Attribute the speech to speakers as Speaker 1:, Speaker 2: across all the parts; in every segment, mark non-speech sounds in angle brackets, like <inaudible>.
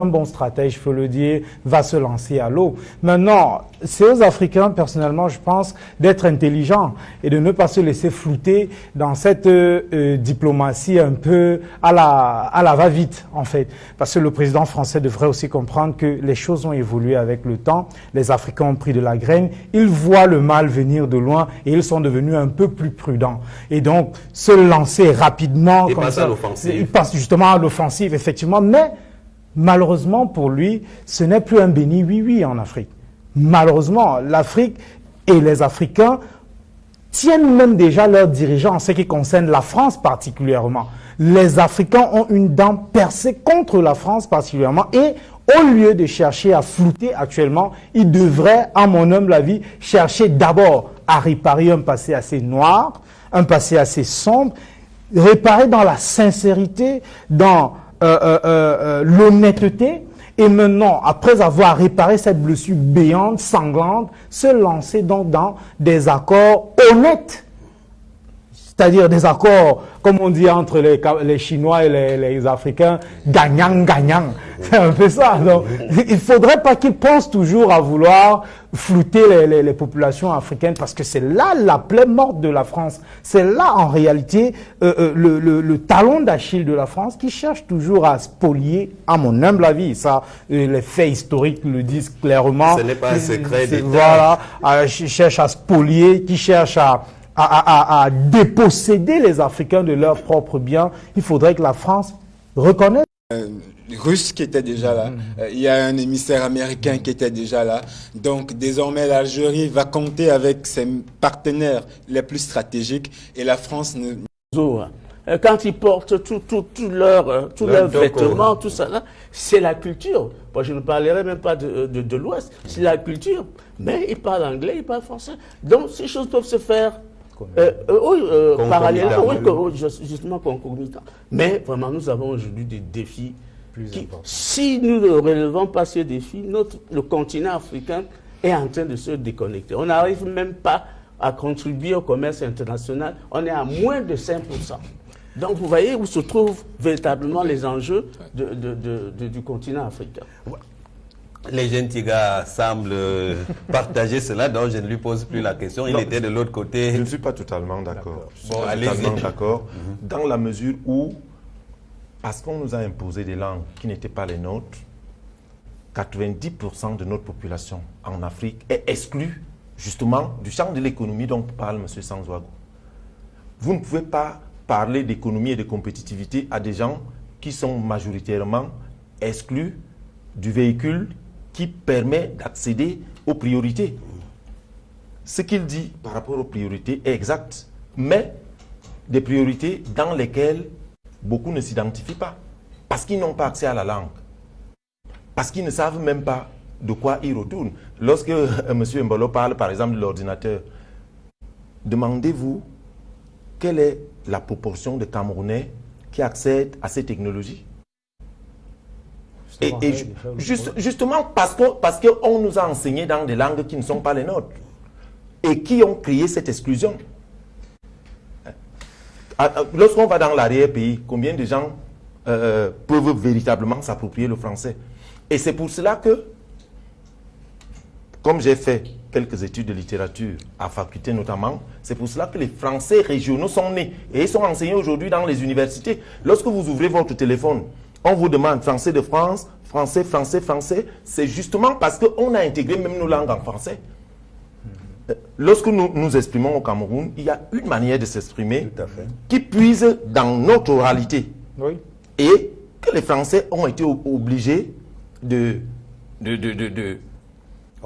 Speaker 1: un bon stratège, il faut le dire, va se lancer à l'eau. Maintenant, c'est aux Africains, personnellement, je pense, d'être intelligents et de ne pas se laisser flouter dans cette euh, euh, diplomatie un peu à la, à la va-vite, en fait. Parce que le président français devrait aussi comprendre que les choses ont évolué avec le temps. Les Africains ont pris de la graine. Ils voient le mal venir de loin et ils sont devenus un peu plus prudents. Et donc, se lancer rapidement...
Speaker 2: Et passe à l'offensive.
Speaker 1: Il passe justement à l'offensive, effectivement. Mais malheureusement pour lui, ce n'est plus un béni oui-oui en Afrique. Malheureusement, l'Afrique et les Africains tiennent même déjà leurs dirigeants en ce qui concerne la France particulièrement. Les Africains ont une dent percée contre la France particulièrement et au lieu de chercher à flouter actuellement, ils devraient, à mon humble avis, chercher d'abord à réparer un passé assez noir, un passé assez sombre, réparer dans la sincérité, dans l'honnêteté et maintenant, après avoir réparé cette blessure béante, sanglante, se lancer donc dans des accords honnêtes. C'est-à-dire des accords, comme on dit entre les, les Chinois et les, les Africains, gagnant-gagnant. <laughs> C'est un peu ça. Donc, il ne faudrait pas qu'ils pensent toujours à vouloir flouter les, les, populations africaines parce que c'est là la plaie morte de la France. C'est là, en réalité, euh, euh, le, le, le, talon d'Achille de la France qui cherche toujours à spolier, à mon humble avis. Ça, euh, les faits historiques le disent clairement.
Speaker 2: Ce n'est pas un secret d'État.
Speaker 1: Voilà, euh, cherche à spolier, qui cherche à à, à, à, déposséder les Africains de leurs propres biens, il faudrait que la France reconnaisse.
Speaker 3: Euh, russe qui était déjà là, euh, il y a un émissaire américain qui était déjà là. Donc désormais l'Algérie va compter avec ses partenaires les plus stratégiques et la France ne...
Speaker 4: Quand ils portent tous tout, tout leurs tout leur vêtements, tout ça là, c'est la culture. Moi, je ne parlerai même pas de, de, de l'Ouest, c'est la culture. Mais ils parlent anglais, ils parlent français. Donc ces choses peuvent se faire euh, euh, oui, euh, parallèlement, oui, justement concomitant. Mais vraiment, nous avons aujourd'hui des défis qui, si nous ne relevons pas ces défis, notre, le continent africain est en train de se déconnecter. On n'arrive même pas à contribuer au commerce international. On est à moins de 5%. Donc, vous voyez où se trouvent véritablement les enjeux de, de, de, du continent africain.
Speaker 2: Les Gentigas semblent <laughs> partager cela, donc je ne lui pose plus la question. Il non, était de l'autre côté.
Speaker 5: Je ne suis pas totalement d'accord. Bon, totalement d'accord. Mm -hmm. Dans la mesure où, parce qu'on nous a imposé des langues qui n'étaient pas les nôtres, 90% de notre population en Afrique est exclue justement du champ de l'économie dont parle M. Sanzouago. Vous ne pouvez pas parler d'économie et de compétitivité à des gens qui sont majoritairement exclus du véhicule qui permet d'accéder aux priorités. Ce qu'il dit par rapport aux priorités est exact, mais des priorités dans lesquelles beaucoup ne s'identifient pas, parce qu'ils n'ont pas accès à la langue, parce qu'ils ne savent même pas de quoi ils retournent. Lorsque euh, M. Mbolo parle par exemple de l'ordinateur, demandez-vous quelle est la proportion de Camerounais qui accèdent à ces technologies? Et, et juste, justement parce qu'on parce que nous a enseigné dans des langues qui ne sont pas les nôtres et qui ont créé cette exclusion. Lorsqu'on va dans l'arrière-pays, combien de gens euh, peuvent véritablement s'approprier le français? Et c'est pour cela que, comme j'ai fait quelques études de littérature à faculté notamment, c'est pour cela que les français régionaux sont nés et ils sont enseignés aujourd'hui dans les universités. Lorsque vous ouvrez votre téléphone, on vous demande français de France, français, français, français. C'est justement parce qu'on a intégré même nos langues en français. Lorsque nous nous exprimons au Cameroun, il y a une manière de s'exprimer qui puise dans notre oralité.
Speaker 1: Oui.
Speaker 5: Et que les Français ont été obligés de, de, de,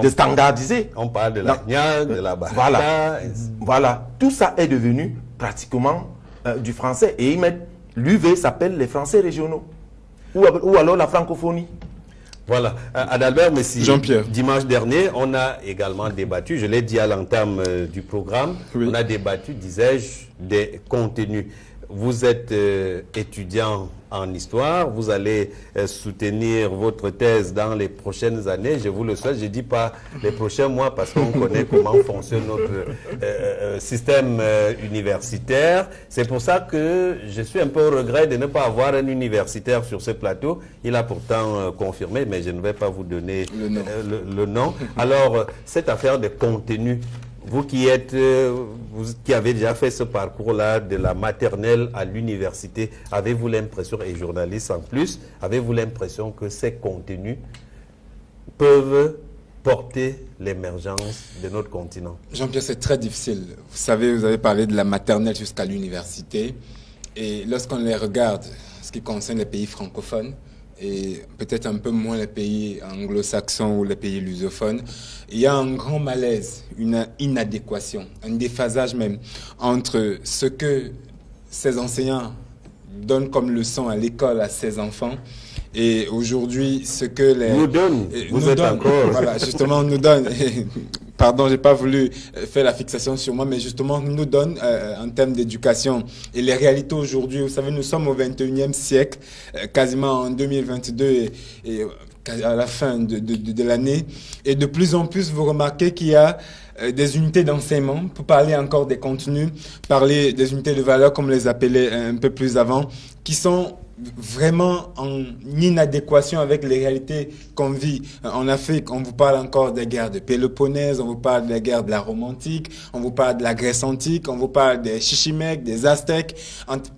Speaker 5: de, standardiser.
Speaker 2: On parle de la gnang, de la barata.
Speaker 5: Voilà. voilà. Tout ça est devenu pratiquement euh, du français. Et ils mettent, l'UV s'appelle les Français régionaux ou, ou alors la francophonie?
Speaker 2: Voilà. Euh, Adalbert Messi,
Speaker 3: Jean-Pierre.
Speaker 2: dimanche dernier, on a également débattu, je l'ai dit à l'entame euh, du programme,
Speaker 3: Oui.
Speaker 2: on a débattu, disais-je, des contenus. Vous êtes euh, étudiant en histoire, vous allez euh, soutenir votre thèse dans les prochaines années, je vous le souhaite, je ne dis pas les prochains mois parce qu'on connaît <laughs> comment fonctionne notre système universitaire. C'est pour ça que je suis un peu au regret de ne pas avoir un universitaire sur ce plateau. Il a pourtant confirmé, mais je ne vais pas vous donner le nom. Alors, cette affaire de contenu vous qui êtes, euh, vous qui avez déjà fait ce parcours-là de la maternelle à l'université, avez-vous l'impression, et journaliste en plus, avez-vous l'impression que ces contenus peuvent porter l'émergence de notre continent?
Speaker 3: Jean-Pierre, c'est très difficile. Vous savez, vous avez parlé de la maternelle jusqu'à l'université. Et lorsqu'on les regarde, ce qui concerne les pays francophones, et peut-être un peu moins les pays anglo-saxons ou les pays lusophones, il y a un grand malaise, une inadéquation, un déphasage même entre ce que ces enseignants donnent comme leçon à l'école à ces enfants et aujourd'hui, ce que les...
Speaker 2: Nous donne, vous êtes encore...
Speaker 3: Voilà, justement, nous donne... Pardon, j'ai pas voulu euh, faire la fixation sur moi, mais justement, nous donne euh, en termes d'éducation. Et les réalités aujourd'hui, vous savez, nous sommes au 21e siècle, euh, quasiment en 2022 et, et à la fin de, de, de, l'année. Et de plus en plus, vous remarquez qu'il y a des unités d'enseignement, pour parler encore des contenus, parler des unités de valeur, comme les appelait un peu plus avant, qui sont vraiment en inadéquation avec les réalités qu'on vit en Afrique. On vous parle encore des guerres de Péloponnèse, on vous parle des guerres de la romantique, on vous parle de la Grèce antique, on vous parle des Chichimèques, des Aztèques.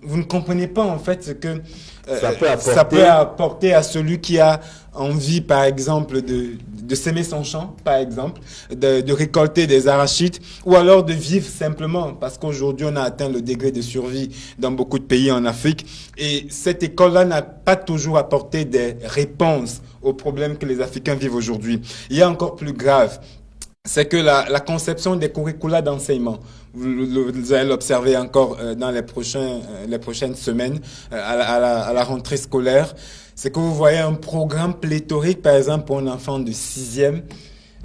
Speaker 3: Vous ne comprenez pas en fait ce que
Speaker 2: euh, ça, peut apporter...
Speaker 3: ça peut apporter à celui qui a envie, par exemple, de, de s'aimer son champ, par exemple, de, de, récolter des arachides, ou alors de vivre simplement, parce qu'aujourd'hui, on a atteint le degré de survie dans beaucoup de pays en Afrique. Et cette école-là n'a pas toujours apporté des réponses aux problèmes que les Africains vivent aujourd'hui. Il y a encore plus grave, c'est que la, la, conception des curricula d'enseignement, vous, allez l'observer encore euh, dans les, prochains, euh, les prochaines semaines euh, à, la, à, la, rentrée scolaire, c'est que vous voyez un programme pléthorique, par exemple, pour un enfant de sixième,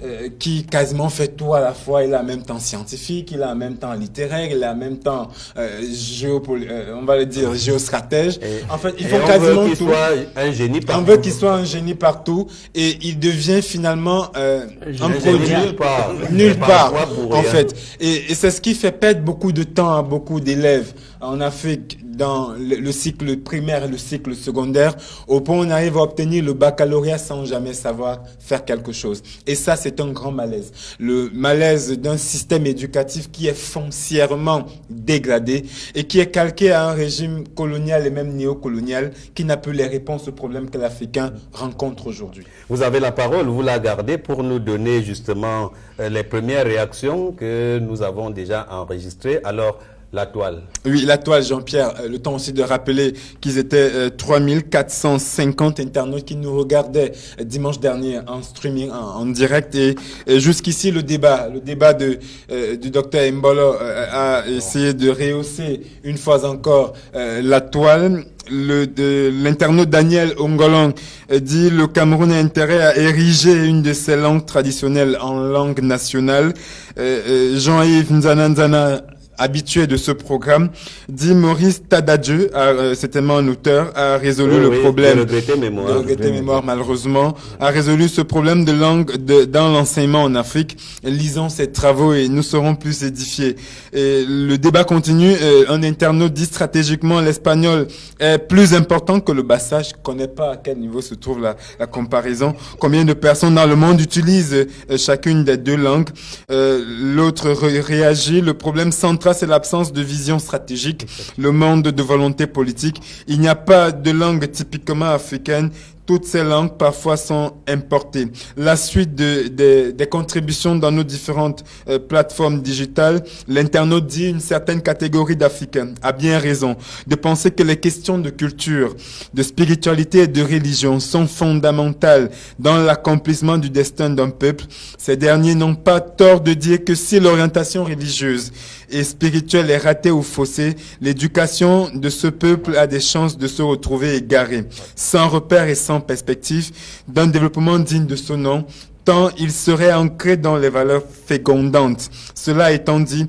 Speaker 3: euh, qui quasiment fait tout à la fois. Il a en même temps scientifique, il a en même temps littéraire, il a en même temps euh, euh, on va le dire géostratège. en fait, il faut quasiment
Speaker 2: veut tout. Soit un génie partout.
Speaker 3: On veut qu'il soit un génie partout et il devient finalement euh, un produit
Speaker 2: nulle part,
Speaker 3: nulle part en fait. Et, et c'est ce qui fait perdre beaucoup de temps à beaucoup d'élèves en Afrique dans le, cycle primaire et le cycle secondaire, au point où on arrive à obtenir le baccalauréat sans jamais savoir faire quelque chose. Et ça, c'est un grand malaise. Le malaise d'un système éducatif qui est foncièrement dégradé et qui est calqué à un régime colonial et même néocolonial qui n'a plus les réponses aux problèmes que l'Africain rencontre aujourd'hui.
Speaker 2: Vous avez la parole, vous la gardez pour nous donner justement euh, les premières réactions que nous avons déjà enregistrées. Alors, la toile.
Speaker 3: Oui, la toile, Jean-Pierre. Euh, le temps aussi de rappeler qu'ils étaient euh, 3450 internautes qui nous regardaient euh, dimanche dernier en streaming, en, direct. Et, jusqu'ici, le débat, le débat de, euh, du docteur Mbolo a essayé de rehausser une fois encore la toile l'internaute Daniel Ongolong dit le Cameroun a intérêt à ériger une de ses langues traditionnelles en langue nationale. Jean-Yves Nzananzana habitué de ce programme, dit Maurice Tadadjeu, euh, certainement un auteur, a résolu le problème.
Speaker 2: De mémoire.
Speaker 3: De mémoire, malheureusement, a résolu ce problème de langue de, dans l'enseignement en Afrique. Lisons ses travaux et nous serons plus édifiés. Et le débat continue. Euh, un internaute dit stratégiquement l'espagnol est plus important que le bassa. Je connais pas à quel niveau se trouve la, la comparaison. Combien de personnes dans le monde utilisent euh, chacune des deux langues? Euh, L'autre réagit. Le problème central c'est l'absence de vision stratégique, le manque de volonté politique. Il n'y a pas de langue typiquement africaine toutes ces langues parfois sont importées. La suite de, de, des contributions dans nos différentes euh, plateformes digitales, l'internaute dit une certaine catégorie d'Africains a bien raison de penser que les questions de culture, de spiritualité et de religion sont fondamentales dans l'accomplissement du destin d'un peuple. Ces derniers n'ont pas tort de dire que si l'orientation religieuse et spirituelle est ratée ou faussée, l'éducation de ce peuple a des chances de se retrouver égarée, sans repère et sans perspective d'un développement digne de son nom, tant il serait ancré dans les valeurs fécondantes. Cela étant dit,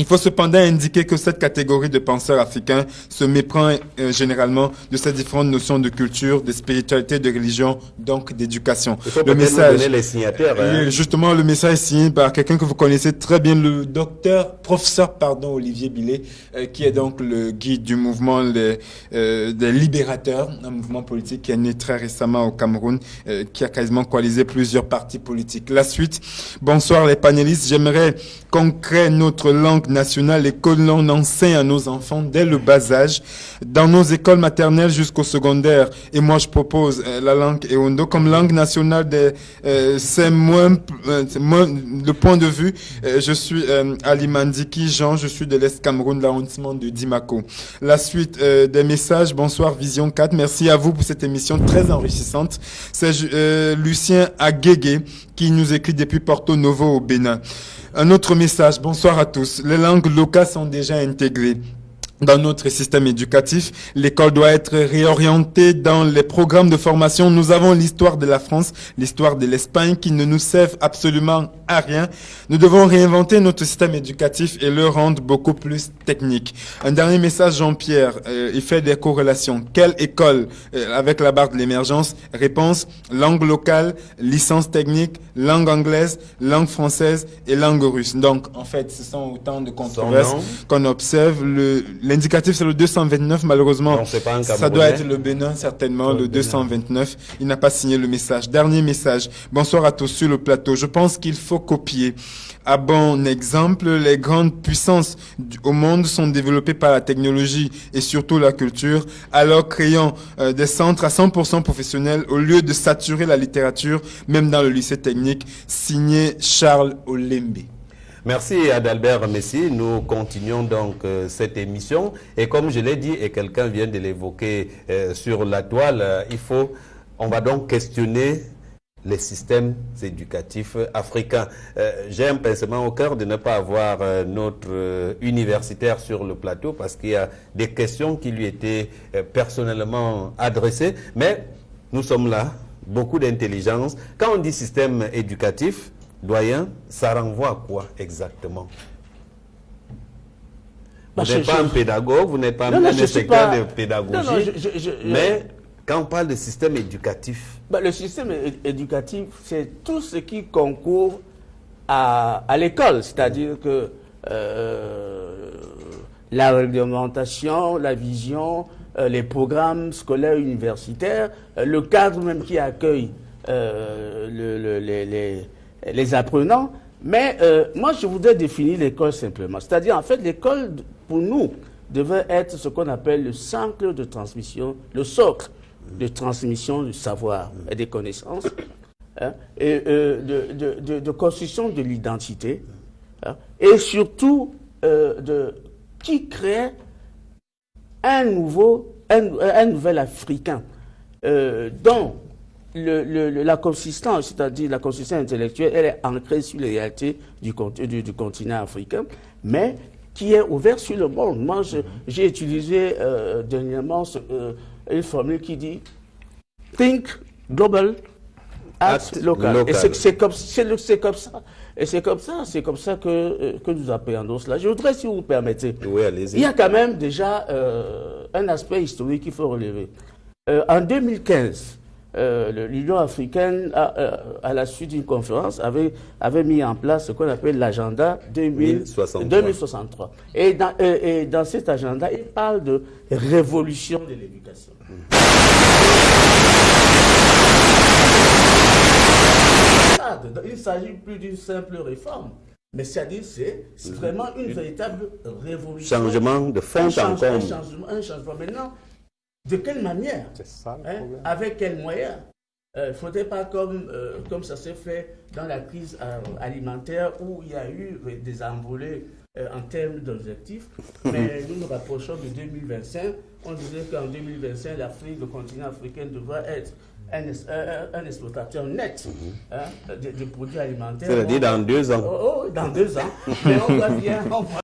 Speaker 3: Il faut cependant indiquer que cette catégorie de penseurs africains se méprend euh, généralement de ces différentes notions de culture, de spiritualité, de religion, donc d'éducation.
Speaker 2: Le message, les signataires, hein.
Speaker 3: justement, le message est signé par quelqu'un que vous connaissez très bien, le docteur, professeur, pardon, Olivier Billet, euh, qui est donc le guide du mouvement les, euh, des libérateurs, un mouvement politique qui est né très récemment au Cameroun, qui a quasiment coalisé plusieurs partis politiques. La suite. Bonsoir les panélistes. J'aimerais qu'on crée notre langue nationale et que l'on enseigne à nos enfants dès le bas âge, dans nos écoles maternelles jusqu'au secondaire. Et moi, je propose euh, la langue Eondo comme langue nationale. Euh, c'est moins, euh, le point de vue. je suis Ali Mandiki Jean, je suis de l'Est Cameroun, l'arrondissement de Dimako. La suite des messages. Bonsoir Vision 4. Merci à vous pour cette émission très enrichissante. C'est Lucien Agege qui nous écrit depuis Porto Novo au Bénin. Un autre message, bonsoir à tous. Langues locales sont déjà intégrées dans notre système éducatif. L'école doit être réorientée dans les programmes de formation. Nous avons l'histoire de la France, l'histoire de l'Espagne qui ne nous servent absolument à rien. Nous devons réinventer notre système éducatif et le rendre beaucoup plus technique. Un dernier message, Jean-Pierre. Euh, il fait des corrélations. Quelle école euh, avec la barre de l'émergence? Réponse, langue locale, licence technique, langue anglaise, langue française et langue russe. Donc, en fait, ce sont autant de controverses qu'on observe. Le, L'indicatif, c'est le 229, malheureusement. ça doit être le Bénin, certainement, le, 229. Il n'a pas signé le message. Dernier message. Bonsoir à tous sur le plateau. Je pense qu'il faut copier. À bon exemple, les grandes puissances au monde sont développées par la technologie et surtout la culture, alors créant euh, des centres à 100% professionnels au lieu de saturer la littérature, même dans le lycée technique, signé Charles Olembe.
Speaker 2: Merci Adalbert Messi. Nous continuons donc euh, cette émission. Et comme je l'ai dit, et quelqu'un vient de l'évoquer euh, sur la toile, euh, il faut, on va donc questionner les systèmes éducatifs africains. J'ai un pincement au cœur de ne pas avoir notre universitaire sur le plateau parce qu'il y a des questions qui lui étaient personnellement adressées. Mais nous sommes là, beaucoup d'intelligence. Quand on dit système éducatif, Doyen, ça renvoie à quoi exactement? Vous n'êtes pas un pédagogue, vous n'êtes pas un inspecteur de pédagogie, mais quand on parle de système éducatif...
Speaker 4: Bah, le système éducatif, c'est tout ce qui concourt à, l'école, c'est-à-dire que euh, la réglementation, la vision, euh, les programmes scolaires universitaires, euh, le cadre même qui accueille le, les les apprenants. Mais euh, moi, je voudrais définir l'école simplement. C'est-à-dire, en fait, l'école, pour nous, devait être ce qu'on appelle le socle de transmission, le socle de transmission du savoir et des connaissances, hein, et euh, de, construction de l'identité, hein, et surtout euh, de qui crée un nouveau, un, nouvel Africain, dont la consistance, c'est-à-dire la consistance intellectuelle, elle est ancrée sur les réalités du, du, continent africain, mais qui est ouverte sur le monde. Moi, j'ai utilisé euh, dernièrement euh, une formule qui dit Think global, act, local. Et c'est comme, comme, ça. Et c'est comme ça, c'est comme ça que, euh, que nous appréhendons cela. Je voudrais, si vous me permettez, il y a quand même déjà un aspect historique qu'il faut relever. en 2015, euh, l'Union africaine, euh, à, la suite d'une conférence, avait, avait mis en place ce qu'on appelle l'agenda 2063. Et dans, euh, et dans cet agenda, il parle de révolution de l'éducation. Il ne s'agit plus d'une simple réforme. Mais c'est-à-dire, c'est vraiment une véritable révolution.
Speaker 2: Changement de fond.
Speaker 4: Un changement, un changement. Maintenant, de quelle manière ça, hein? Avec quels moyens Il euh, ne faudrait pas comme, euh, comme ça s'est fait dans la crise euh, alimentaire où il y a eu des envolées en termes d'objectifs. Mais <laughs> nous nous rapprochons de 2025. On disait qu'en 2025, l'Afrique, le continent africain devrait être un, un, exploitateur net mhm. hein, de, produits alimentaires.
Speaker 2: C'est-à-dire dans deux ans.
Speaker 4: Oh, oh, dans deux ans. Mais on voit bien, on voit